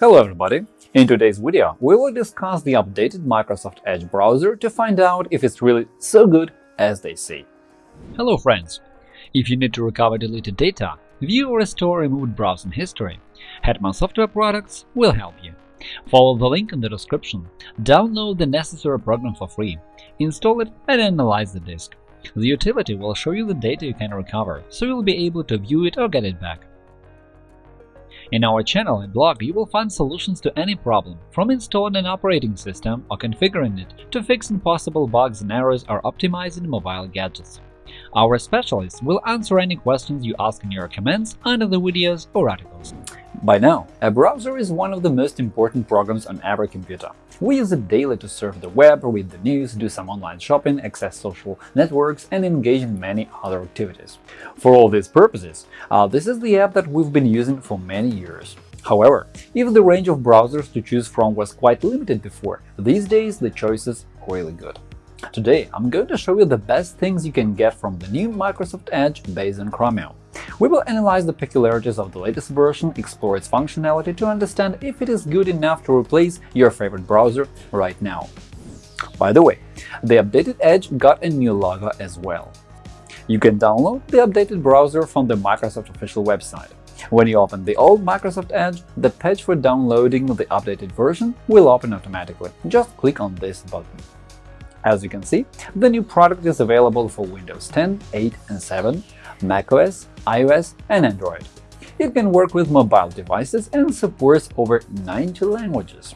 Hello everybody! In today's video, we will discuss the updated Microsoft Edge browser to find out if it's really so good as they say. Hello friends! If you need to recover deleted data, view or restore removed browsing history, Hetman Software Products will help you. Follow the link in the description, download the necessary program for free, install it and analyze the disk. The utility will show you the data you can recover, so you'll be able to view it or get it back. In our channel and blog, you will find solutions to any problem, from installing an operating system or configuring it to fixing possible bugs and errors or optimizing mobile gadgets. Our specialists will answer any questions you ask in your comments under the videos or articles. By now, a browser is one of the most important programs on every computer. We use it daily to surf the web, read the news, do some online shopping, access social networks, and engage in many other activities. For all these purposes, uh, this is the app that we've been using for many years. However, if the range of browsers to choose from was quite limited before, these days the choice is really good. Today, I'm going to show you the best things you can get from the new Microsoft Edge based on Chromium. We will analyze the peculiarities of the latest version, explore its functionality to understand if it is good enough to replace your favorite browser right now. By the way, the updated Edge got a new logo as well. You can download the updated browser from the Microsoft official website. When you open the old Microsoft Edge, the page for downloading the updated version will open automatically. Just click on this button. As you can see, the new product is available for Windows 10, 8 and 7, macOS, iOS, and Android. It can work with mobile devices and supports over 90 languages.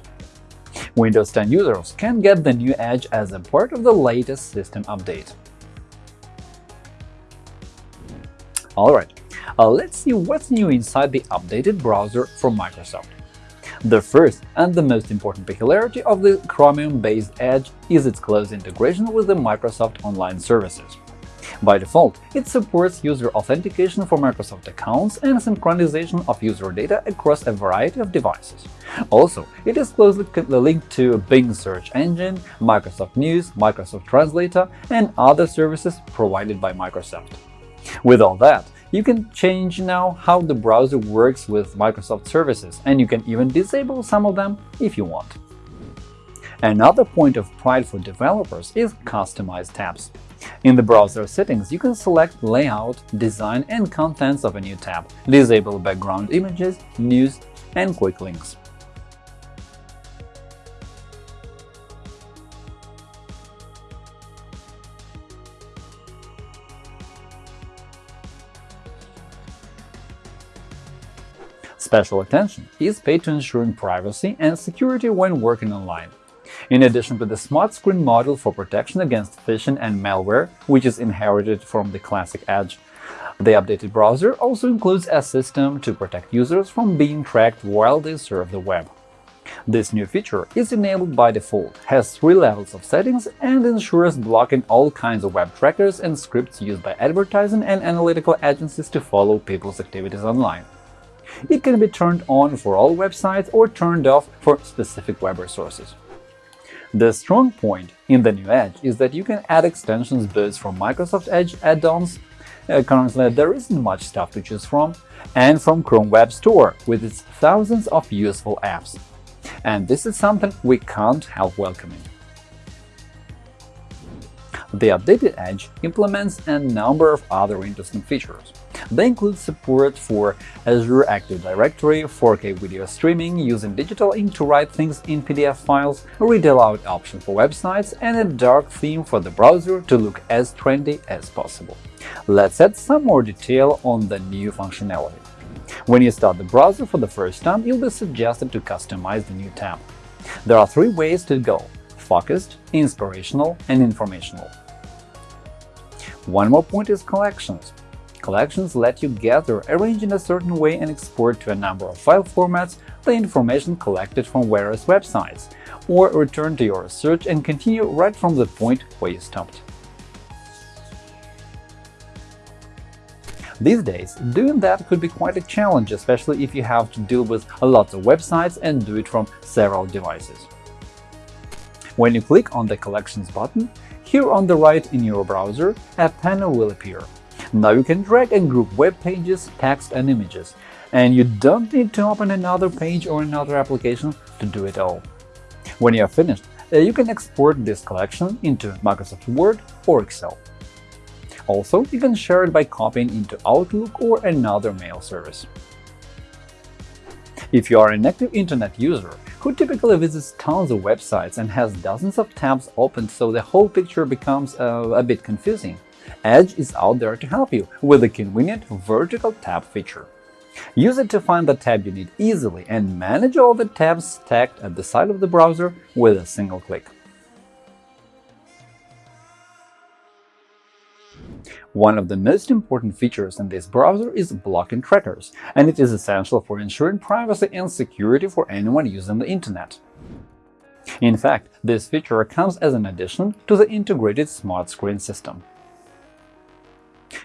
Windows 10 users can get the new Edge as a part of the latest system update. Alright, uh, let's see what's new inside the updated browser from Microsoft. The first and the most important peculiarity of the Chromium-based Edge is its close integration with the Microsoft Online services. By default, it supports user authentication for Microsoft accounts and synchronization of user data across a variety of devices. Also, it is closely linked to Bing search engine, Microsoft News, Microsoft Translator, and other services provided by Microsoft. With all that, you can change now how the browser works with Microsoft services, and you can even disable some of them if you want. Another point of pride for developers is customized tabs. In the browser settings, you can select layout, design, and contents of a new tab, disable background images, news, and quick links. Special attention is paid to ensuring privacy and security when working online. In addition to the Smart Screen module for protection against phishing and malware, which is inherited from the classic Edge, the updated browser also includes a system to protect users from being tracked while they surf the web. This new feature is enabled by default, has three levels of settings, and ensures blocking all kinds of web trackers and scripts used by advertising and analytical agencies to follow people's activities online. It can be turned on for all websites or turned off for specific web resources. The strong point in the new Edge is that you can add extensions both from Microsoft Edge add-ons uh, currently there isn't much stuff to choose from, and from Chrome Web Store with its thousands of useful apps. And this is something we can't help welcoming. The updated Edge implements a number of other interesting features. They include support for Azure Active Directory, 4K video streaming, using digital ink to write things in PDF files, read aloud option for websites, and a dark theme for the browser to look as trendy as possible. Let's add some more detail on the new functionality. When you start the browser for the first time, you'll be suggested to customize the new tab. There are three ways to go – focused, inspirational, and informational. One more point is collections. Collections let you gather, arrange in a certain way and export to a number of file formats the information collected from various websites, or return to your search and continue right from the point where you stopped. These days, doing that could be quite a challenge, especially if you have to deal with lots of websites and do it from several devices. When you click on the Collections button, here on the right in your browser, a panel will appear. Now you can drag and group web pages, text and images, and you don't need to open another page or another application to do it all. When you are finished, uh, you can export this collection into Microsoft Word or Excel. Also, you can share it by copying into Outlook or another mail service. If you are an active Internet user who typically visits tons of websites and has dozens of tabs open so the whole picture becomes uh, a bit confusing, Edge is out there to help you with a convenient vertical tab feature. Use it to find the tab you need easily and manage all the tabs stacked at the side of the browser with a single click. One of the most important features in this browser is blocking trackers, and it is essential for ensuring privacy and security for anyone using the Internet. In fact, this feature comes as an addition to the integrated Smart Screen system.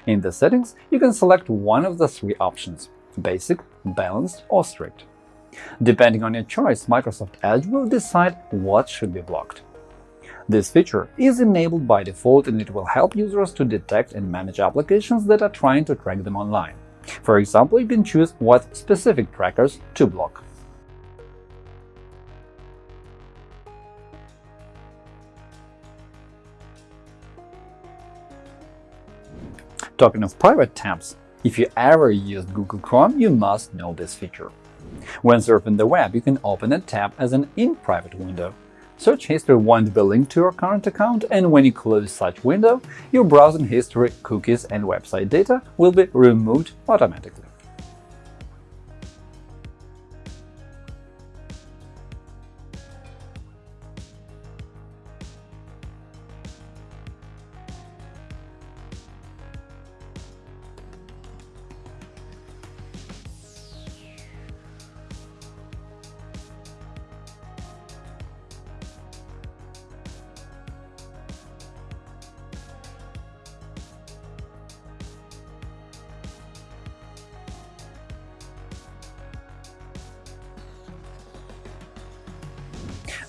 In the settings, you can select one of the three options – Basic, Balanced or Strict. Depending on your choice, Microsoft Edge will decide what should be blocked. This feature is enabled by default and it will help users to detect and manage applications that are trying to track them online. For example, you can choose what specific trackers to block. Talking of private tabs, if you ever used Google Chrome, you must know this feature. When surfing the web, you can open a tab as an in-private window. Search history won't be linked to your current account, and when you close such window, your browsing history, cookies, and website data will be removed automatically.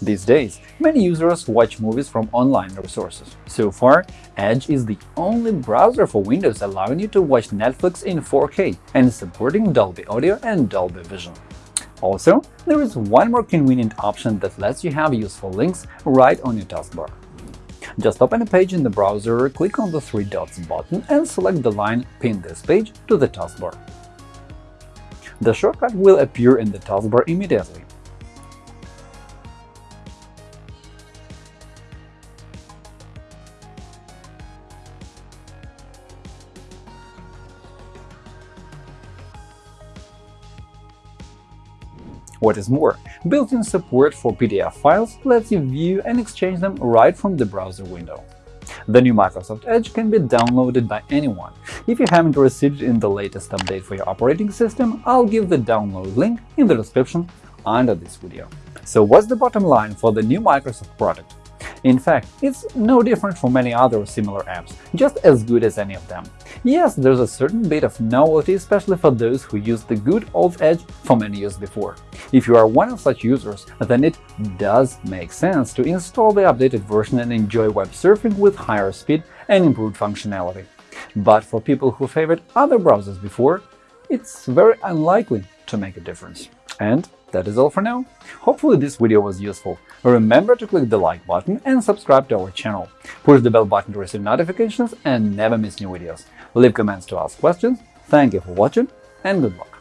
These days, many users watch movies from online resources. So far, Edge is the only browser for Windows allowing you to watch Netflix in 4K and supporting Dolby Audio and Dolby Vision. Also, there is one more convenient option that lets you have useful links right on your taskbar. Just open a page in the browser, click on the three dots button and select the line Pin this page to the taskbar. The shortcut will appear in the taskbar immediately. What is more, built-in support for PDF files lets you view and exchange them right from the browser window. The new Microsoft Edge can be downloaded by anyone. If you haven't received it in the latest update for your operating system, I'll give the download link in the description under this video. So what's the bottom line for the new Microsoft product? In fact, it's no different from many other similar apps, just as good as any of them. Yes, there's a certain bit of novelty, especially for those who used the good old Edge for many years before. If you are one of such users, then it does make sense to install the updated version and enjoy web surfing with higher speed and improved functionality. But for people who favored other browsers before, it's very unlikely to make a difference. And that is all for now. Hopefully this video was useful. Remember to click the like button and subscribe to our channel. Push the bell button to receive notifications and never miss new videos. Leave comments to ask questions. Thank you for watching and good luck!